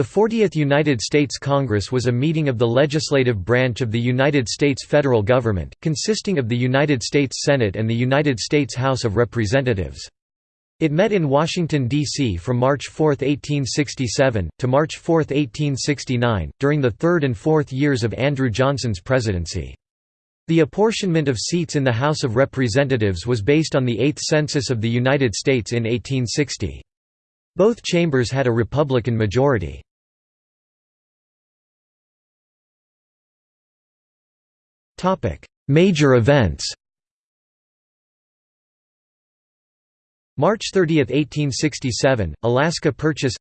The 40th United States Congress was a meeting of the legislative branch of the United States federal government, consisting of the United States Senate and the United States House of Representatives. It met in Washington, D.C. from March 4, 1867, to March 4, 1869, during the third and fourth years of Andrew Johnson's presidency. The apportionment of seats in the House of Representatives was based on the Eighth Census of the United States in 1860. Both chambers had a Republican majority. Major events March 30, 1867, Alaska Purchase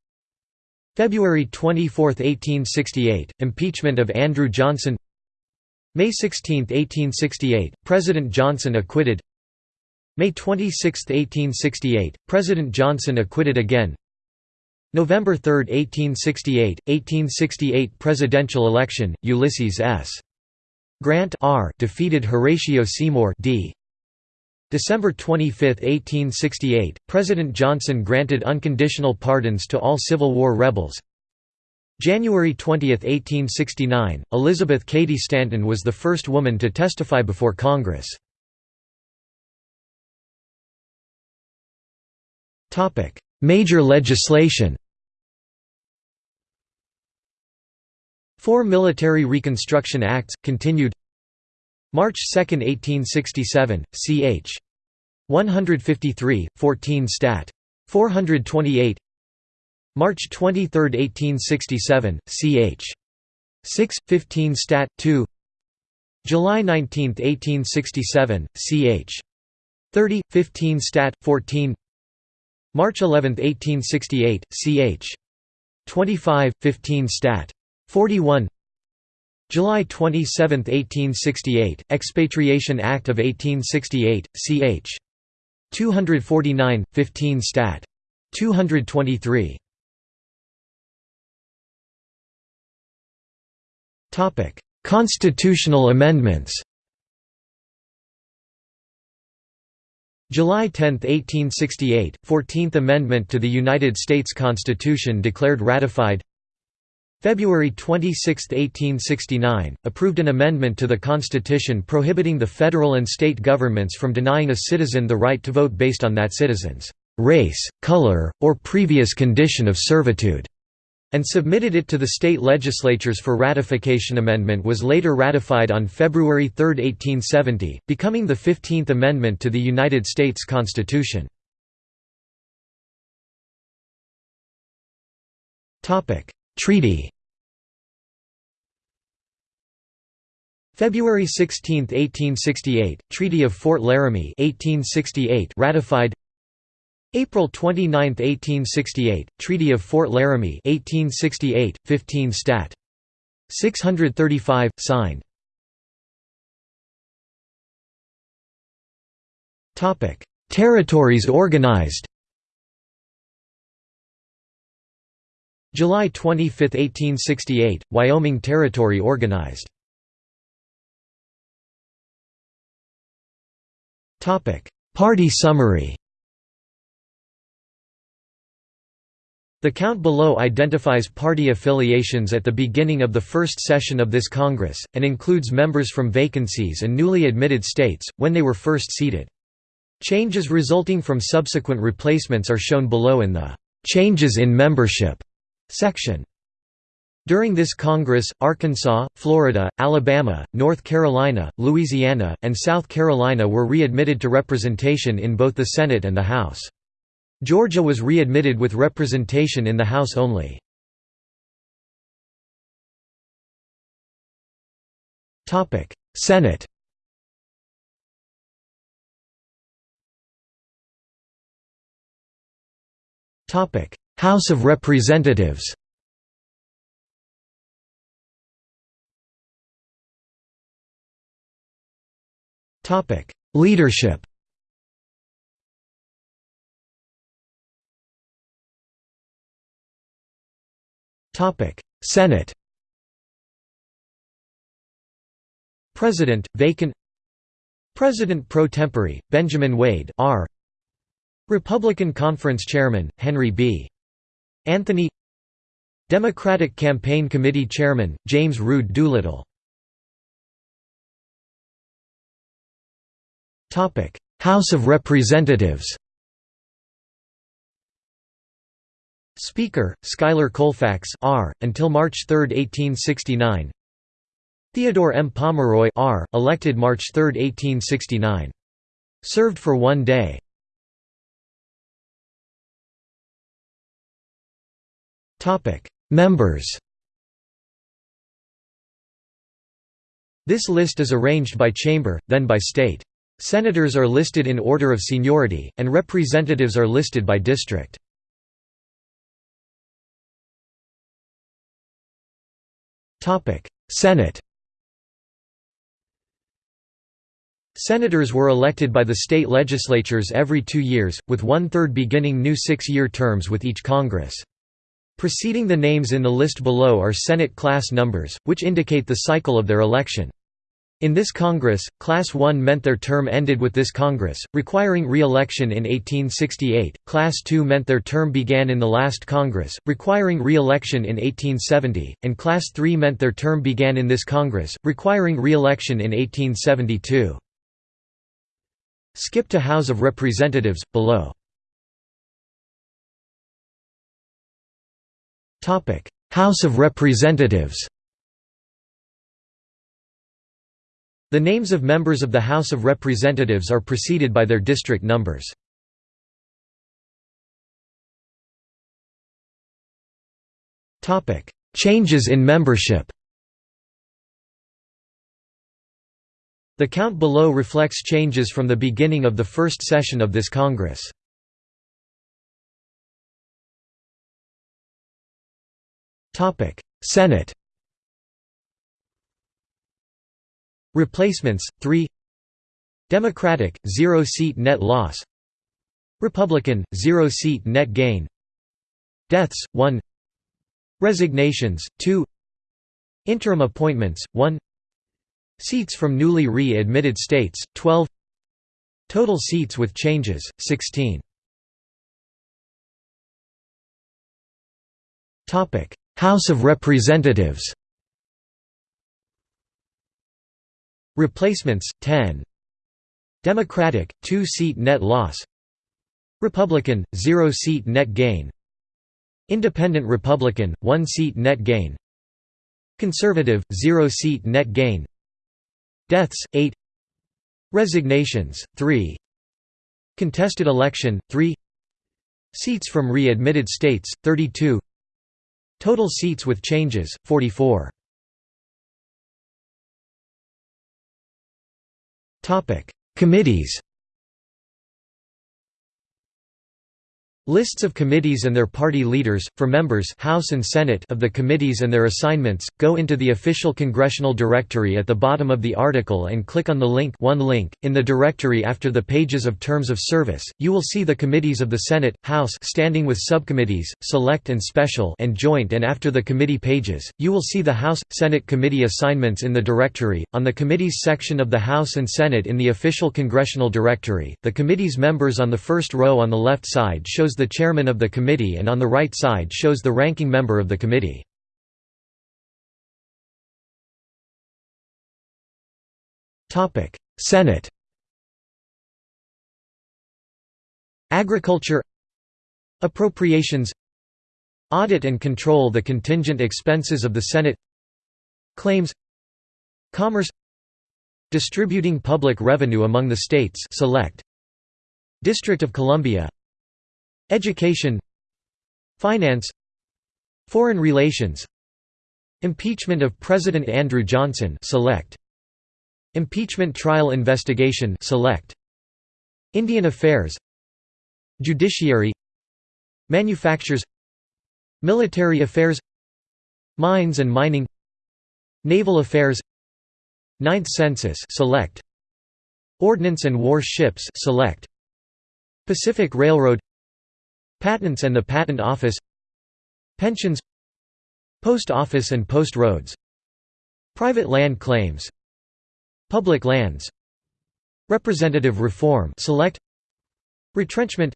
February 24, 1868, Impeachment of Andrew Johnson May 16, 1868, President Johnson acquitted May 26, 1868, President Johnson acquitted again November 3, 1868, 1868 presidential election, Ulysses S. Grant R defeated Horatio Seymour D. December 25, 1868, President Johnson granted unconditional pardons to all Civil War rebels. January 20, 1869, Elizabeth Cady Stanton was the first woman to testify before Congress. Major legislation Four Military Reconstruction Acts, continued March 2, 1867, ch. 153, 14 Stat. 428 March 23, 1867, ch. 6, 15 Stat. 2 July 19, 1867, ch. 30, 15 Stat. 14 March 11, 1868, ch. 25, 15 Stat. 41 July 27, 1868, Expatriation Act of 1868, ch. 249, 15 Stat. 223 Constitutional amendments July 10, 1868, 14th Amendment to the United States Constitution declared ratified February 26, 1869, approved an amendment to the Constitution prohibiting the federal and state governments from denying a citizen the right to vote based on that citizen's race, color, or previous condition of servitude, and submitted it to the state legislatures for ratification. Amendment was later ratified on February 3, 1870, becoming the 15th Amendment to the United States Constitution. Treaty. February 16, 1868, Treaty of Fort Laramie 1868 ratified. April 29, 1868, Treaty of Fort Laramie 1868, 15 Stat. 635, signed. Territories organized July 25, 1868, Wyoming Territory organized. Party summary The count below identifies party affiliations at the beginning of the first session of this Congress, and includes members from vacancies and newly admitted states, when they were first seated. Changes resulting from subsequent replacements are shown below in the "'Changes in Membership' section. During this Congress, Arkansas, Florida, Alabama, North Carolina, Louisiana, and South Carolina were readmitted to representation in both the Senate and the House. Georgia was readmitted with representation in the House only. Senate House of Representatives Topic: Leadership Topic: Senate President, vacant President pro tempore, Benjamin Wade R. Republican Conference Chairman, Henry B. Anthony Democratic Campaign Committee Chairman, James Rood Doolittle House of Representatives Speaker, Schuyler Colfax R. until March 3, 1869 Theodore M. Pomeroy R. elected March 3, 1869. Served for one day. Members This list is arranged by chamber, then by state. Senators are listed in order of seniority, and representatives are listed by district. Senate Senators were elected by the state legislatures every two years, with one-third beginning new six-year terms with each Congress. Preceding the names in the list below are Senate class numbers, which indicate the cycle of their election. In this Congress, Class 1 meant their term ended with this Congress, requiring re-election in 1868, Class 2 meant their term began in the last Congress, requiring re-election in 1870, and Class 3 meant their term began in this Congress, requiring re-election in 1872. Skip to House of Representatives, below. House of Representatives The names of members of the House of Representatives are preceded by their district numbers. Changes in membership The count below reflects changes from the beginning of the first session of this Congress. Senate Replacements 3 Democratic 0 seat net loss Republican 0 seat net gain Deaths 1 Resignations 2 Interim appointments 1 Seats from newly re-admitted states 12 Total seats with changes 16 Topic House of Representatives. Replacements 10 Democratic 2 seat net loss. Republican 0 seat net gain. Independent Republican 1 seat net gain. Conservative 0 seat net gain. Deaths 8 Resignations 3 Contested election 3 Seats from re-admitted states 32 Total seats with changes 44 Committees Lists of committees and their party leaders, for members House and Senate of the committees and their assignments, go into the official congressional directory at the bottom of the article and click on the link one link. In the directory after the pages of terms of service, you will see the committees of the Senate, House standing with subcommittees, select and special and joint and after the committee pages, you will see the House, Senate committee assignments in the directory. On the committees section of the House and Senate in the official congressional directory, the committee's members on the first row on the left side shows the chairman of the committee and on the right side shows the ranking member of the committee. Senate Agriculture Appropriations Audit and control the contingent expenses of the Senate Claims Commerce Distributing public revenue among the states select District of Columbia Education Finance Foreign relations Impeachment of President Andrew Johnson select Impeachment trial investigation select Indian Affairs Judiciary Manufactures Military Affairs Mines and Mining Naval Affairs Ninth Census select Ordnance and War Ships select Pacific Railroad Patents and the Patent Office Pensions Post Office and Post Roads Private land claims Public lands Representative reform select Retrenchment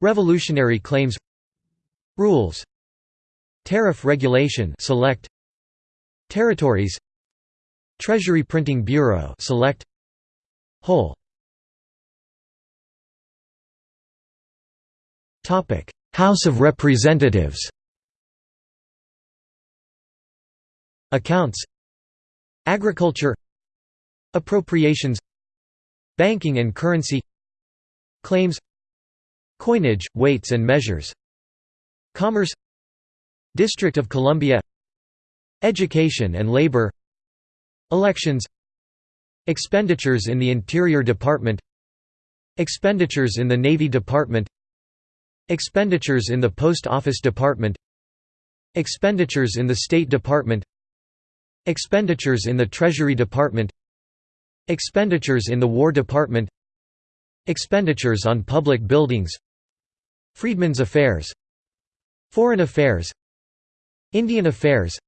Revolutionary claims Rules Tariff regulation select Territories Treasury Printing Bureau select Whole House of Representatives Accounts Agriculture Appropriations Banking and currency Claims Coinage, weights and measures Commerce District of Columbia Education and labor Elections Expenditures in the Interior Department Expenditures in the Navy Department Expenditures in the Post Office Department Expenditures in the State Department Expenditures in the Treasury Department Expenditures in the War Department Expenditures on public buildings Freedmen's Affairs Foreign Affairs Indian Affairs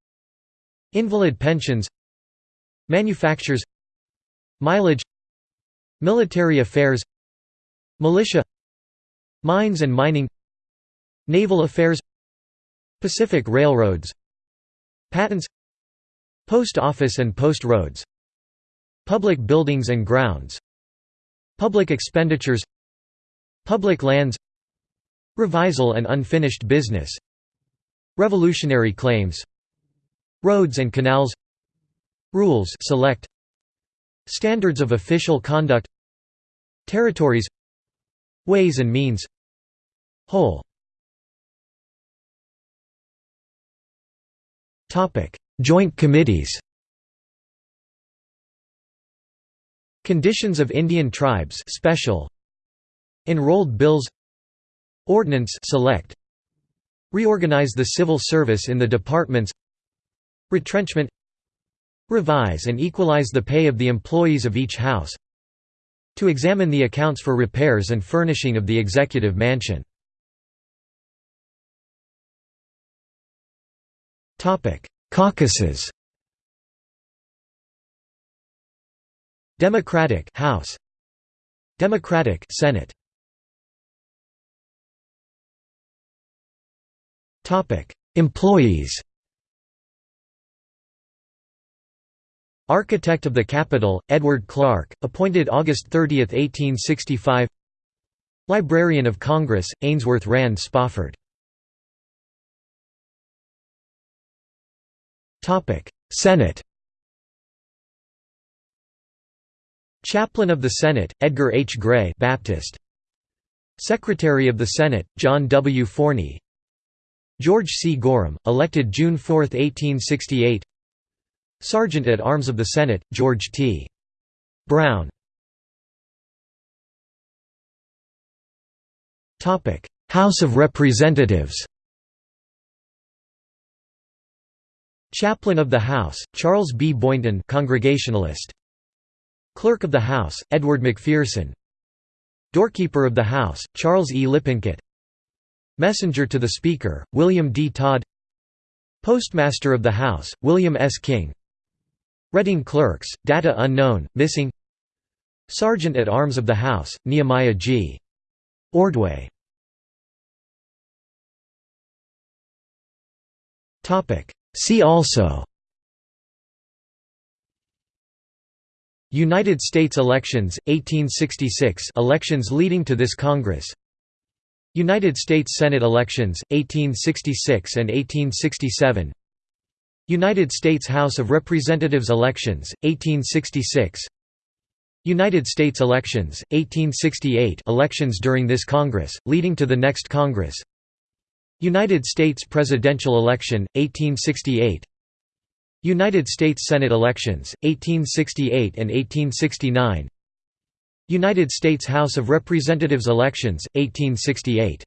Invalid pensions Manufactures Mileage Military affairs Militia Mines and mining Naval affairs Pacific Railroads Patents Post office and post roads Public buildings and grounds Public expenditures Public lands Revisal and unfinished business Revolutionary claims Roads and canals Rules select Standards of official conduct Territories Ways and means. Whole. Joint committees. Conditions of Indian tribes special. Enrolled bills. Ordnance select. Reorganize the civil service in the departments. Retrenchment. Revise and equalize the pay of the employees of each house To examine the accounts for repairs and furnishing of the executive mansion. Caucuses. Democratic House. Democratic Senate. Topic Employees Architect of the Capitol, Edward Clark, appointed August 30, 1865 Librarian of Congress, Ainsworth Rand Spofford Senate Chaplain of the Senate, Edgar H. Gray Baptist. Secretary of the Senate, John W. Forney George C. Gorham, elected June 4, 1868 Sergeant at Arms of the Senate, George T. Brown House of Representatives Chaplain of the House, Charles B. Boynton Congregationalist. Clerk of the House, Edward McPherson Doorkeeper of the House, Charles E. Lippincott Messenger to the Speaker, William D. Todd Postmaster of the House, William S. King Reading Clerks, Data Unknown, Missing. Sergeant at Arms of the House, Nehemiah G. Ordway. See also. United States elections, 1866 elections leading to this Congress. United States Senate elections, 1866 and 1867 United States House of Representatives elections, 1866 United States elections, 1868 elections during this Congress, leading to the next Congress. United States presidential election, 1868 United States Senate elections, 1868 and 1869 United States House of Representatives elections, 1868